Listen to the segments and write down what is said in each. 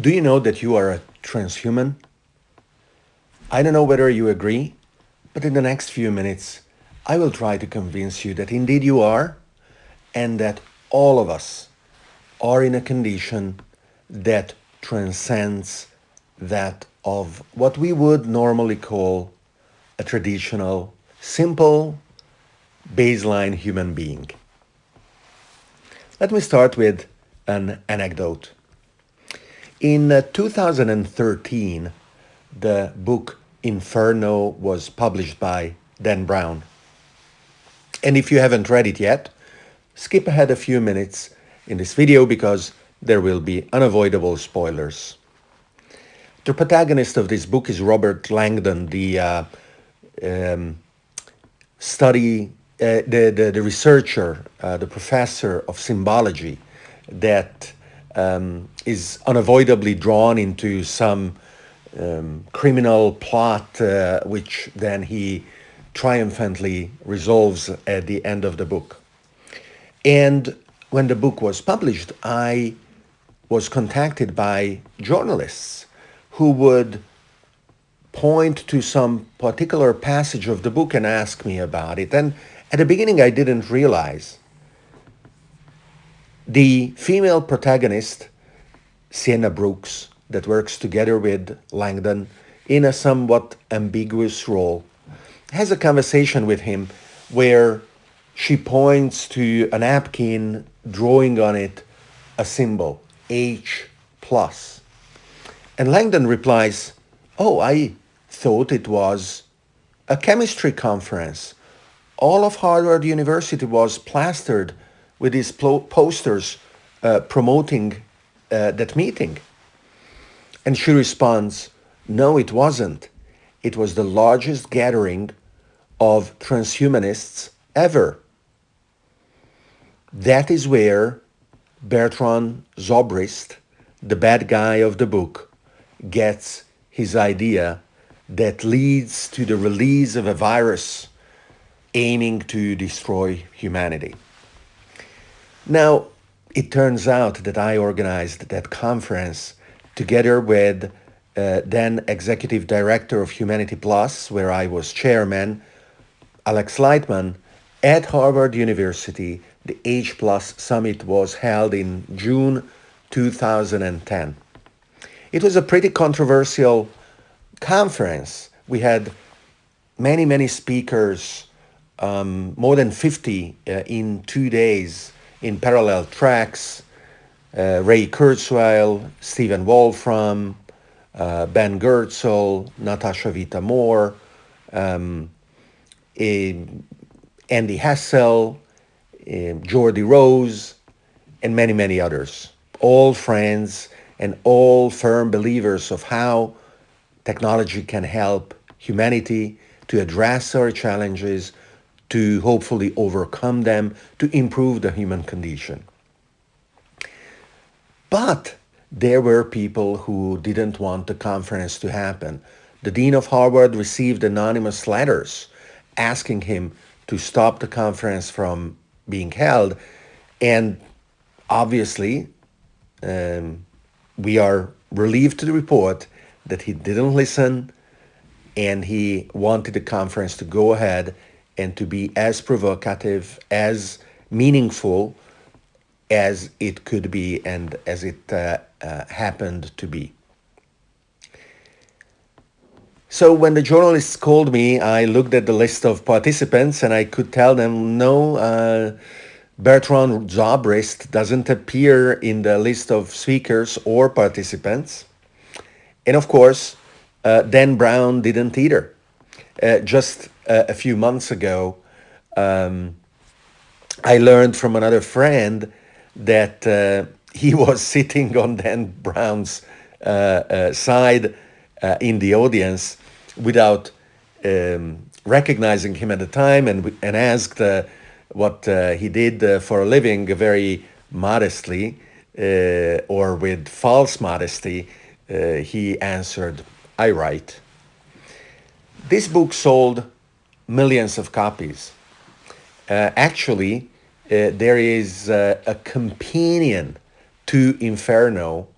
Do you know that you are a transhuman? I don't know whether you agree, but in the next few minutes, I will try to convince you that indeed you are, and that all of us are in a condition that transcends that of what we would normally call a traditional, simple, baseline human being. Let me start with an anecdote. In uh, 2013, the book Inferno was published by Dan Brown. And if you haven't read it yet, skip ahead a few minutes in this video because there will be unavoidable spoilers. The protagonist of this book is Robert Langdon, the uh, um, study, uh, the, the, the, researcher, uh, the professor of symbology that um, is unavoidably drawn into some um, criminal plot, uh, which then he triumphantly resolves at the end of the book. And when the book was published, I was contacted by journalists who would point to some particular passage of the book and ask me about it. And at the beginning, I didn't realize the female protagonist, Sienna Brooks, that works together with Langdon in a somewhat ambiguous role, has a conversation with him where she points to a napkin, drawing on it a symbol, H plus. And Langdon replies, Oh, I thought it was a chemistry conference. All of Harvard University was plastered with these posters uh, promoting uh, that meeting. And she responds, no, it wasn't. It was the largest gathering of transhumanists ever. That is where Bertrand Zobrist, the bad guy of the book, gets his idea that leads to the release of a virus aiming to destroy humanity. Now, it turns out that I organized that conference together with uh, then executive director of Humanity Plus, where I was chairman, Alex Lightman, at Harvard University. The H Plus Summit was held in June 2010. It was a pretty controversial conference. We had many, many speakers, um, more than 50 uh, in two days in parallel tracks uh, Ray Kurzweil, Stephen Wolfram, uh, Ben Goertzel, Natasha Vita-More, um, Andy Hessel, Geordie Rose, and many, many others. All friends and all firm believers of how technology can help humanity to address our challenges, to hopefully overcome them, to improve the human condition. But there were people who didn't want the conference to happen. The Dean of Harvard received anonymous letters asking him to stop the conference from being held. And obviously, um, we are relieved to the report that he didn't listen and he wanted the conference to go ahead and to be as provocative, as meaningful as it could be and as it uh, uh, happened to be. So when the journalists called me, I looked at the list of participants and I could tell them, no, uh, Bertrand Zobrist doesn't appear in the list of speakers or participants. And of course, uh, Dan Brown didn't either. Uh, just uh, a few months ago, um, I learned from another friend that uh, he was sitting on Dan Brown's uh, uh, side uh, in the audience without um, recognizing him at the time and, and asked uh, what he did for a living very modestly or with false modesty. he answered, I write. This book sold millions of copies. actually, uh, there is uh, a companion to Inferno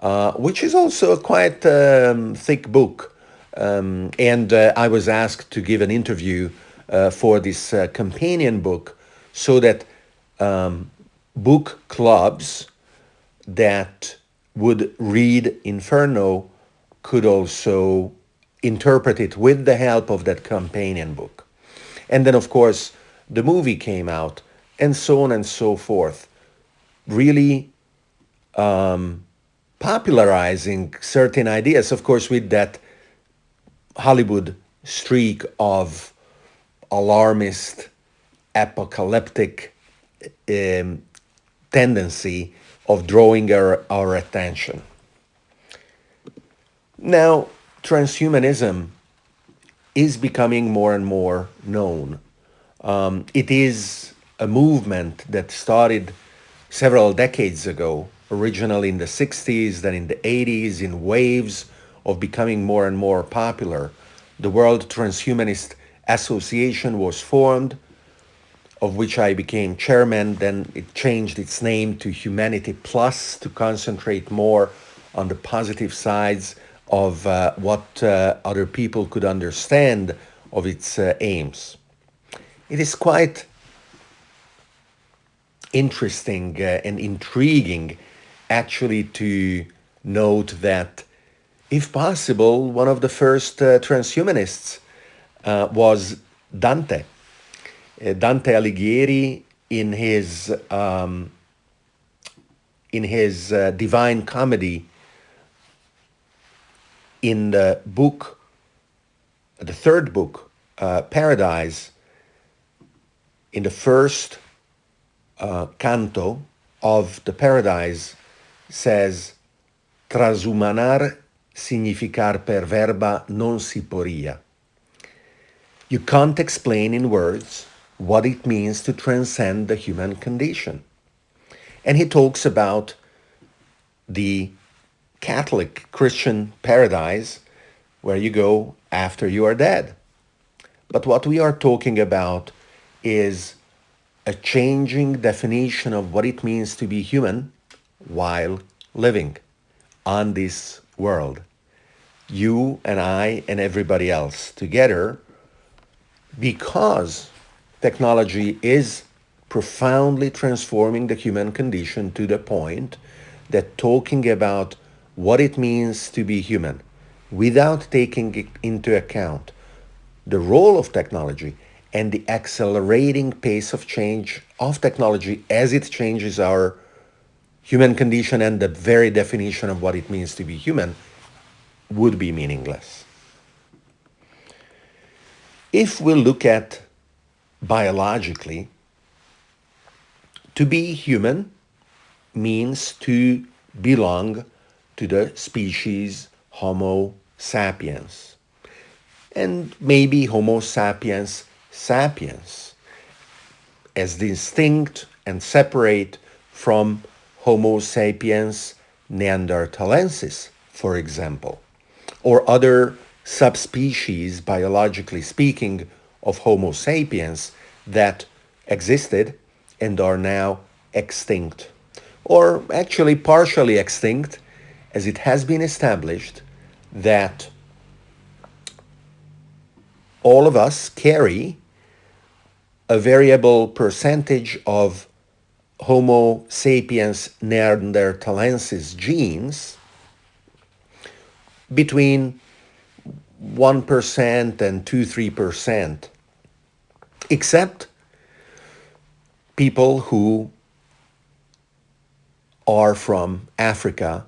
uh, which is also a quite um, thick book. Um, and uh, I was asked to give an interview uh, for this uh, companion book so that um, book clubs that would read Inferno could also interpret it with the help of that companion book. And then, of course, the movie came out, and so on and so forth, really um, popularizing certain ideas, of course, with that Hollywood streak of alarmist, apocalyptic um, tendency of drawing our, our attention. Now, transhumanism is becoming more and more known. Um, it is a movement that started several decades ago, originally in the 60s, then in the 80s, in waves of becoming more and more popular. The World Transhumanist Association was formed, of which I became chairman. Then it changed its name to Humanity Plus to concentrate more on the positive sides of uh, what uh, other people could understand of its uh, aims. It is quite interesting uh, and intriguing actually to note that if possible, one of the first uh, transhumanists uh, was Dante. Dante Alighieri in his um, in his Divine Comedy in the book, the third book, uh, Paradise, in the first uh, canto of the Paradise, says, Trasumanar significar per verba non si poria. You can't explain in words what it means to transcend the human condition. And he talks about the Catholic Christian paradise where you go after you are dead. But what we are talking about is a changing definition of what it means to be human while living on this world. You and I and everybody else together because technology is profoundly transforming the human condition to the point that talking about what it means to be human without taking into account the role of technology and the accelerating pace of change of technology as it changes our human condition and the very definition of what it means to be human would be meaningless. If we look at biologically, to be human means to belong to the species Homo sapiens. And maybe Homo sapiens sapiens as distinct and separate from Homo sapiens neanderthalensis, for example, or other subspecies, biologically speaking, of Homo sapiens that existed and are now extinct, or actually partially extinct as it has been established that all of us carry a variable percentage of Homo sapiens neanderthalensis genes between 1% and 2-3%, except people who are from Africa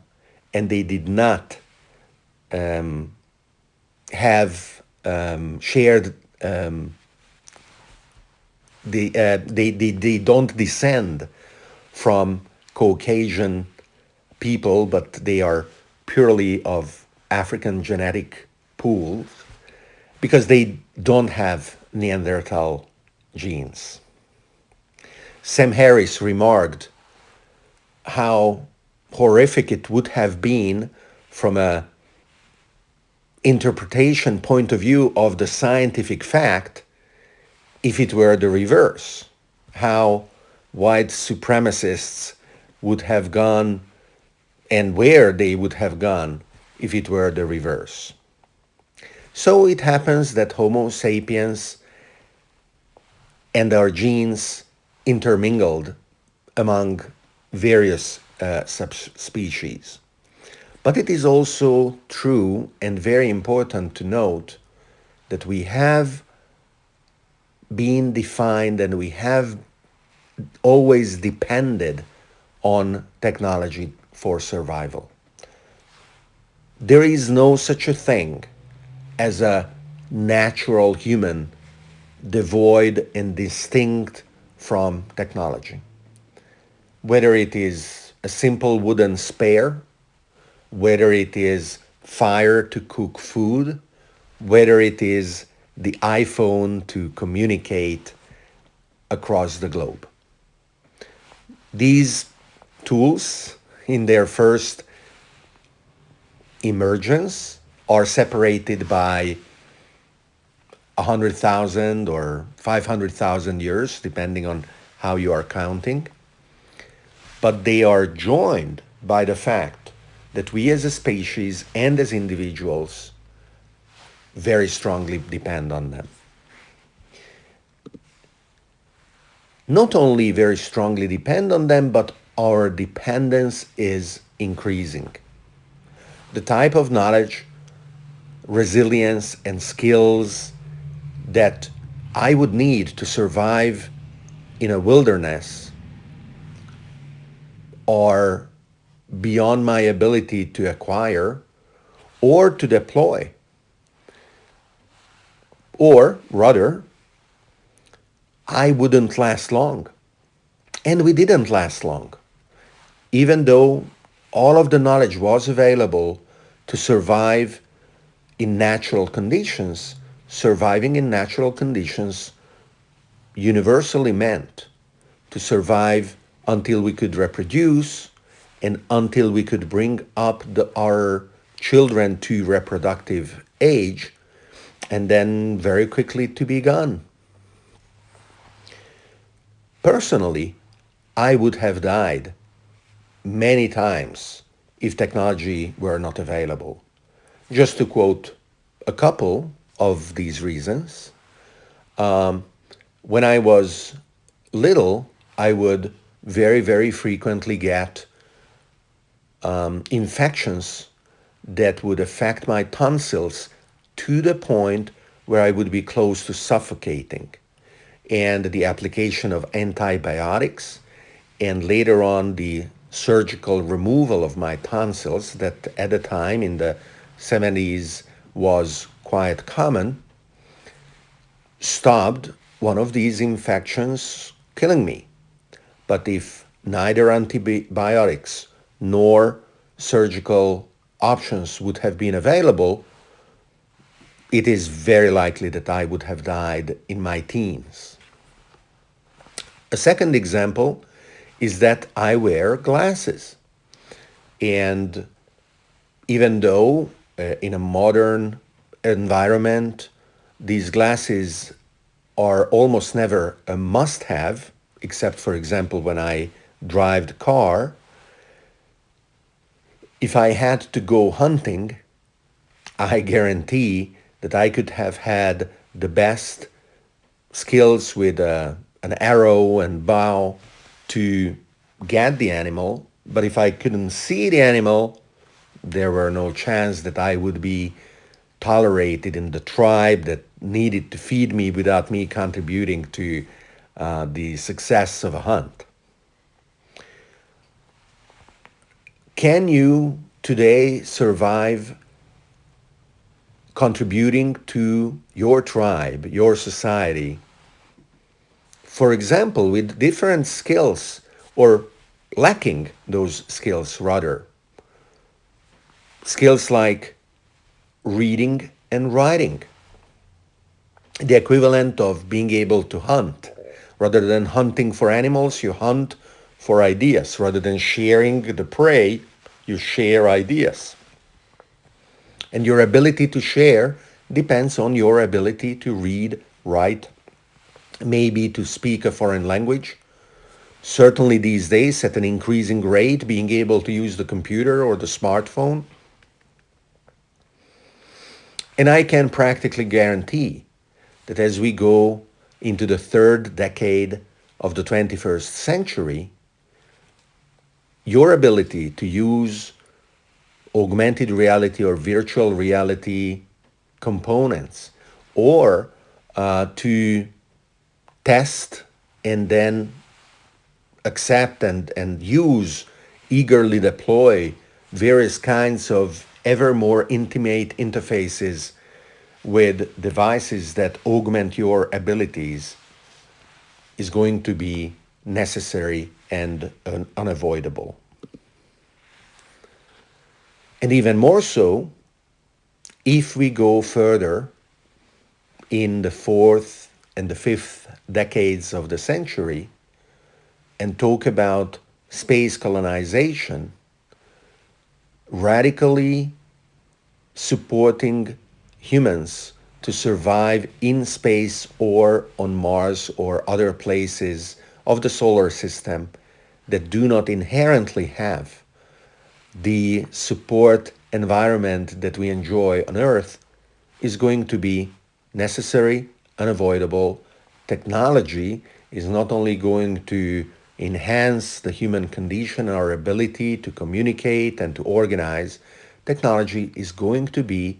and they did not um, have um, shared um, they, uh, they, they, they don't descend from Caucasian people, but they are purely of African genetic pools because they don't have Neanderthal genes. Sam Harris remarked how horrific it would have been from a interpretation point of view of the scientific fact if it were the reverse how white supremacists would have gone and where they would have gone if it were the reverse. So it happens that Homo sapiens and our genes intermingled among various uh, subspecies. But it is also true and very important to note that we have been defined and we have always depended on technology for survival. There is no such a thing as a natural human devoid and distinct from technology. Whether it is a simple wooden spare, whether it is fire to cook food, whether it is the iPhone to communicate across the globe. These tools, in their first emergence, are separated by 100,000 or 500,000 years, depending on how you are counting. But they are joined by the fact that we as a species and as individuals very strongly depend on them. Not only very strongly depend on them, but our dependence is increasing. The type of knowledge, resilience, and skills that I would need to survive in a wilderness are beyond my ability to acquire or to deploy. Or rather, I wouldn't last long. And we didn't last long. Even though all of the knowledge was available to survive in natural conditions, surviving in natural conditions universally meant to survive until we could reproduce and until we could bring up the, our children to reproductive age and then very quickly to be gone. Personally, I would have died many times if technology were not available. Just to quote a couple of these reasons, um, when I was little, I would very, very frequently get um, infections that would affect my tonsils to the point where I would be close to suffocating. And the application of antibiotics and later on the surgical removal of my tonsils that at the time in the 70s was quite common stopped one of these infections killing me. But if neither antibiotics nor surgical options would have been available, it is very likely that I would have died in my teens. A second example is that I wear glasses. And even though uh, in a modern environment, these glasses are almost never a must have, except for example, when I drive the car, if I had to go hunting, I guarantee that I could have had the best skills with uh, an arrow and bow to get the animal. But if I couldn't see the animal, there were no chance that I would be tolerated in the tribe that needed to feed me without me contributing to uh, the success of a hunt. Can you today survive contributing to your tribe, your society, for example, with different skills or lacking those skills rather. Skills like reading and writing, the equivalent of being able to hunt. Rather than hunting for animals, you hunt for ideas. Rather than sharing the prey, you share ideas. And your ability to share depends on your ability to read, write, maybe to speak a foreign language, certainly these days at an increasing rate, being able to use the computer or the smartphone. And I can practically guarantee that as we go into the third decade of the 21st century, your ability to use augmented reality or virtual reality components or uh, to test and then accept and, and use, eagerly deploy various kinds of ever more intimate interfaces with devices that augment your abilities is going to be necessary and unavoidable. And even more so, if we go further in the fourth and the fifth decades of the century and talk about space colonization, radically supporting humans to survive in space or on Mars or other places of the solar system that do not inherently have the support environment that we enjoy on Earth is going to be necessary, unavoidable. Technology is not only going to enhance the human condition, and our ability to communicate and to organize, technology is going to be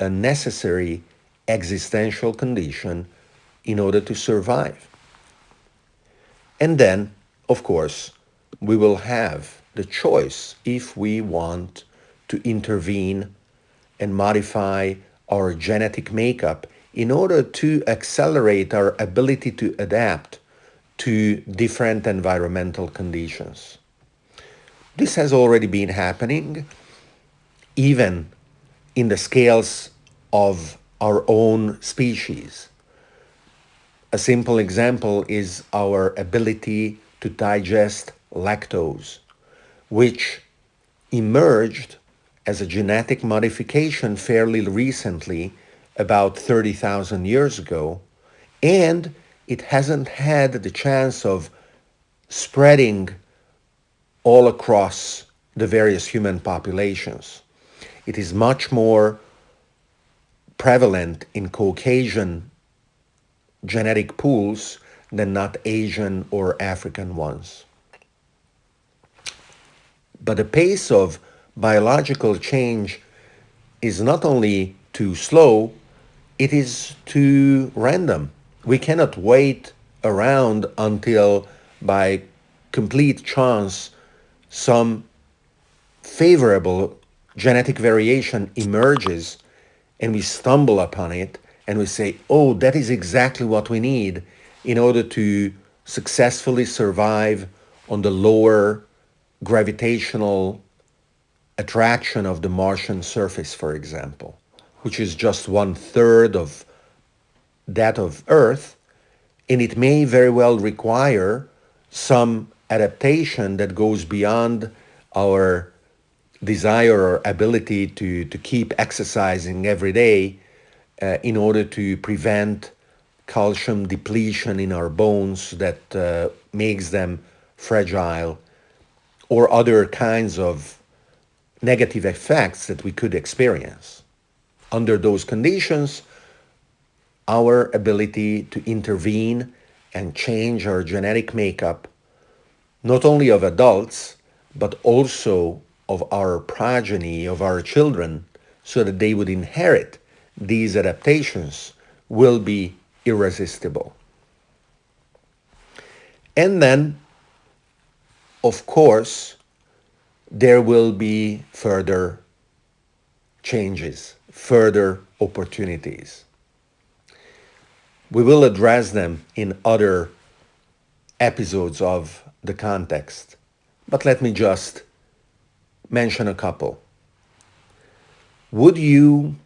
a necessary existential condition in order to survive. And then, of course, we will have the choice if we want to intervene and modify our genetic makeup in order to accelerate our ability to adapt to different environmental conditions. This has already been happening even in the scales of our own species. A simple example is our ability to digest lactose, which emerged as a genetic modification fairly recently, about 30,000 years ago, and it hasn't had the chance of spreading all across the various human populations. It is much more prevalent in Caucasian genetic pools than not Asian or African ones. But the pace of biological change is not only too slow, it is too random. We cannot wait around until by complete chance some favorable genetic variation emerges and we stumble upon it and we say, oh, that is exactly what we need in order to successfully survive on the lower gravitational attraction of the Martian surface, for example, which is just one third of that of Earth. And it may very well require some adaptation that goes beyond our desire or ability to, to keep exercising every day uh, in order to prevent calcium depletion in our bones that uh, makes them fragile or other kinds of negative effects that we could experience. Under those conditions, our ability to intervene and change our genetic makeup, not only of adults, but also of our progeny, of our children, so that they would inherit these adaptations will be irresistible. And then, of course, there will be further changes, further opportunities. We will address them in other episodes of the context, but let me just mention a couple. Would you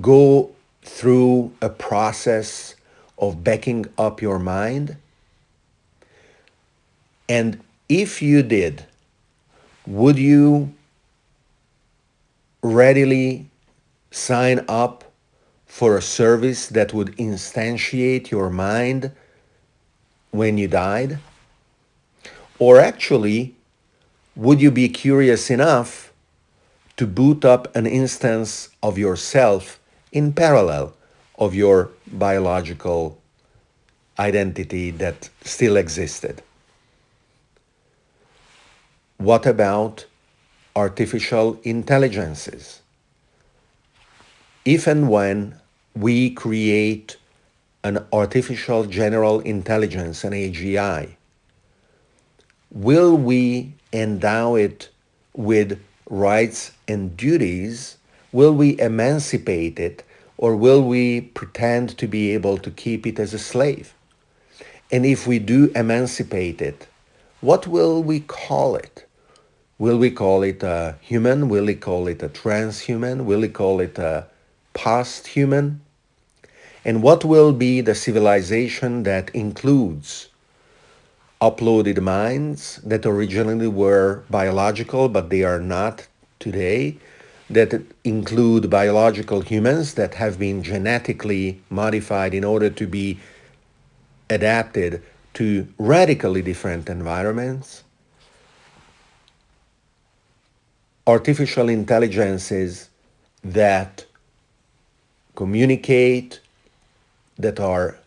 go through a process of backing up your mind? And if you did, would you readily sign up for a service that would instantiate your mind when you died? Or actually, would you be curious enough to boot up an instance of yourself in parallel of your biological identity that still existed? What about artificial intelligences? If and when we create an artificial general intelligence, an AGI, will we endow it with rights and duties? Will we emancipate it or will we pretend to be able to keep it as a slave? And if we do emancipate it, what will we call it? Will we call it a human? Will we call it a transhuman? Will we call it a past human? And what will be the civilization that includes uploaded minds that originally were biological, but they are not today, that include biological humans that have been genetically modified in order to be adapted to radically different environments, artificial intelligences that communicate, that are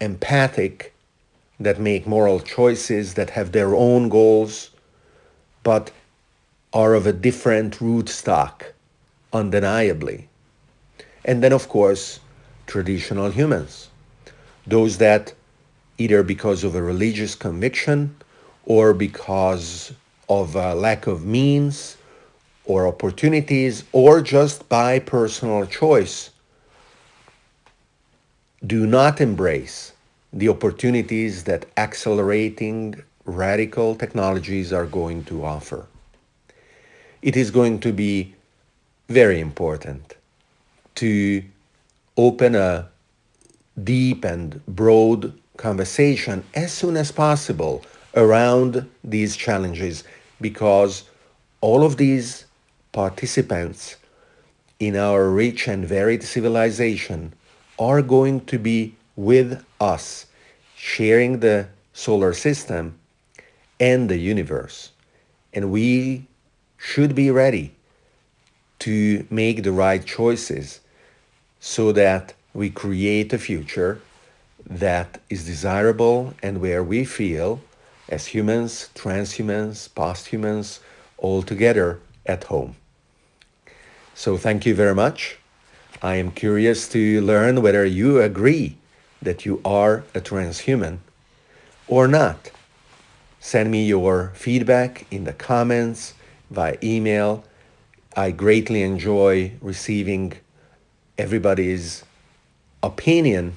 empathic, that make moral choices, that have their own goals, but are of a different root stock, undeniably. And then, of course, traditional humans, those that either because of a religious conviction or because of a lack of means or opportunities or just by personal choice do not embrace the opportunities that accelerating radical technologies are going to offer. It is going to be very important to open a deep and broad conversation as soon as possible around these challenges because all of these participants in our rich and varied civilization are going to be with us, sharing the solar system and the universe. And we should be ready to make the right choices so that we create a future that is desirable and where we feel as humans, transhumans, posthumans, all together at home. So thank you very much. I am curious to learn whether you agree that you are a transhuman or not. Send me your feedback in the comments, via email. I greatly enjoy receiving everybody's opinion,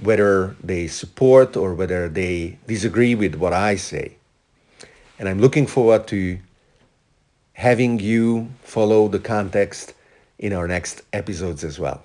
whether they support or whether they disagree with what I say. And I'm looking forward to having you follow the context in our next episodes as well.